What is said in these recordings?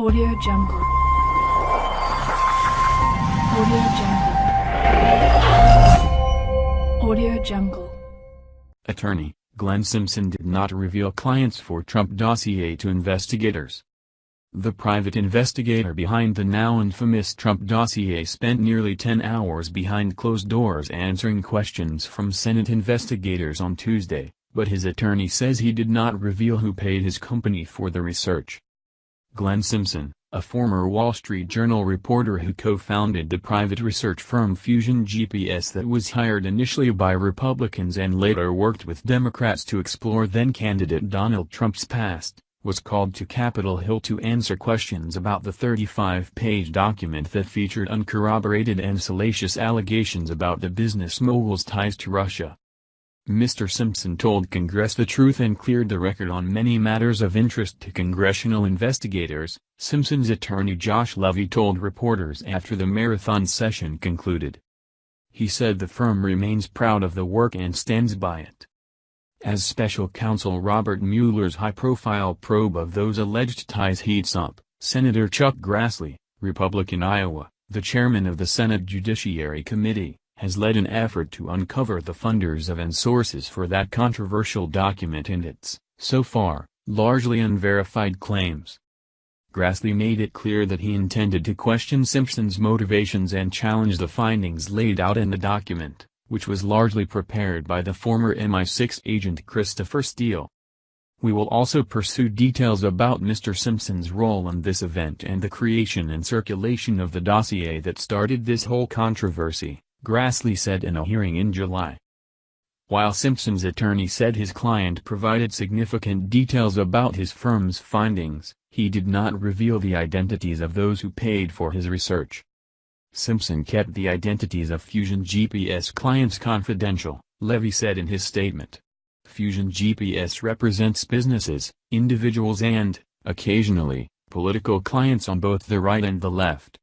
Audio Jungle. Audio Jungle. Audio Jungle. Attorney, Glenn Simpson did not reveal clients for Trump dossier to investigators. The private investigator behind the now infamous Trump dossier spent nearly 10 hours behind closed doors answering questions from Senate investigators on Tuesday, but his attorney says he did not reveal who paid his company for the research. Glenn Simpson, a former Wall Street Journal reporter who co-founded the private research firm Fusion GPS that was hired initially by Republicans and later worked with Democrats to explore then-candidate Donald Trump's past, was called to Capitol Hill to answer questions about the 35-page document that featured uncorroborated and salacious allegations about the business mogul's ties to Russia. Mr. Simpson told Congress the truth and cleared the record on many matters of interest to congressional investigators, Simpson's attorney Josh Levy told reporters after the marathon session concluded. He said the firm remains proud of the work and stands by it. As special counsel Robert Mueller's high-profile probe of those alleged ties heats up, Senator Chuck Grassley, Republican Iowa, the chairman of the Senate Judiciary Committee, has led an effort to uncover the funders of and sources for that controversial document and its, so far, largely unverified claims. Grassley made it clear that he intended to question Simpson's motivations and challenge the findings laid out in the document, which was largely prepared by the former MI6 agent Christopher Steele. We will also pursue details about Mr. Simpson's role in this event and the creation and circulation of the dossier that started this whole controversy. Grassley said in a hearing in July. While Simpson's attorney said his client provided significant details about his firm's findings, he did not reveal the identities of those who paid for his research. Simpson kept the identities of Fusion GPS clients confidential, Levy said in his statement. Fusion GPS represents businesses, individuals and, occasionally, political clients on both the right and the left.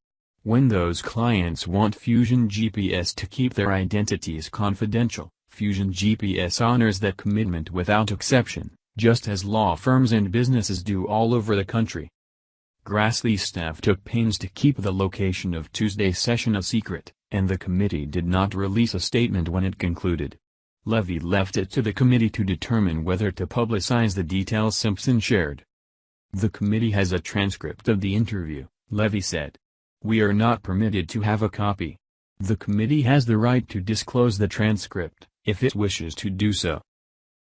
When those clients want Fusion GPS to keep their identities confidential, Fusion GPS honors that commitment without exception, just as law firms and businesses do all over the country. Grassley's staff took pains to keep the location of Tuesday's session a secret, and the committee did not release a statement when it concluded. Levy left it to the committee to determine whether to publicize the details Simpson shared. The committee has a transcript of the interview, Levy said. We are not permitted to have a copy. The committee has the right to disclose the transcript, if it wishes to do so.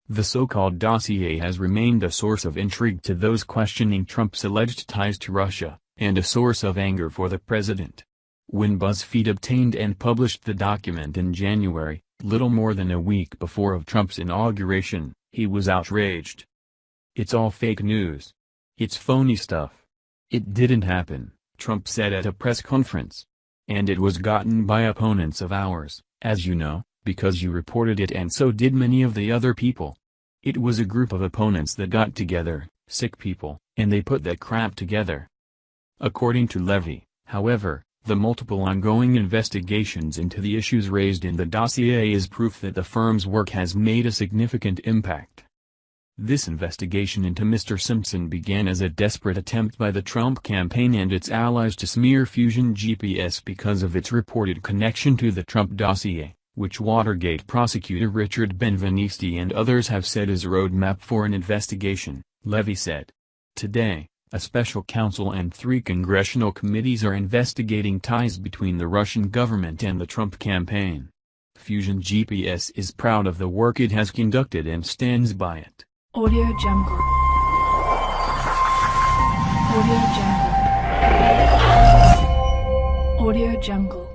The so-called dossier has remained a source of intrigue to those questioning Trump's alleged ties to Russia, and a source of anger for the president. When BuzzFeed obtained and published the document in January, little more than a week before of Trump's inauguration, he was outraged. It's all fake news. It's phony stuff. It didn't happen. Trump said at a press conference. And it was gotten by opponents of ours, as you know, because you reported it and so did many of the other people. It was a group of opponents that got together, sick people, and they put that crap together. According to Levy, however, the multiple ongoing investigations into the issues raised in the dossier is proof that the firm's work has made a significant impact. This investigation into Mr. Simpson began as a desperate attempt by the Trump campaign and its allies to smear Fusion GPS because of its reported connection to the Trump dossier, which Watergate prosecutor Richard Benveniste and others have said is a roadmap for an investigation, Levy said. Today, a special counsel and three congressional committees are investigating ties between the Russian government and the Trump campaign. Fusion GPS is proud of the work it has conducted and stands by it. Audio Jungle. Audio Jungle. Audio Jungle.